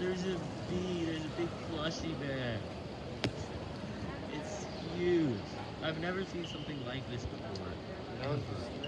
There's a bee. There's a big plushy bear. It's huge. I've never seen something like this before.